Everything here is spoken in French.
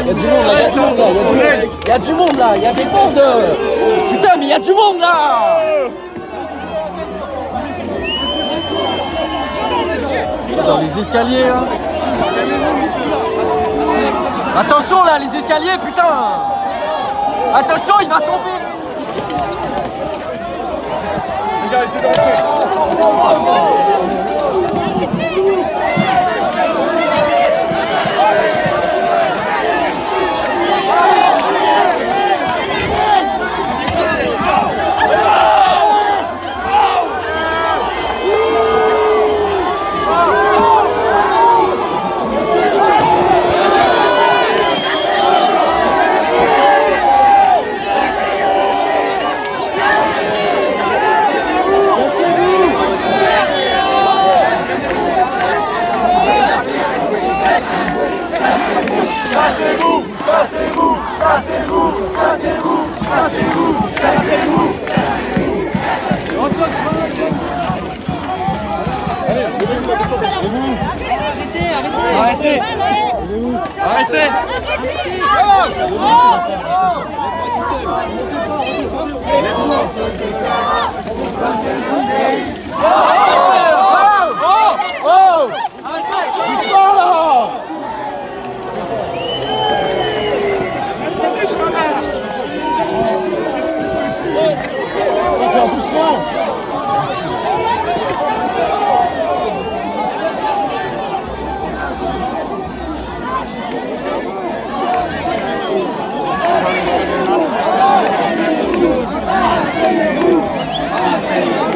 il y a du monde là, il y a du monde là, il y a des bandes. Putain, mais il y a du monde là Dans les escaliers là. Attention là, les escaliers, putain Attention, il va tomber Les gars, essayez d'avancer. Arrêtez Arrêtez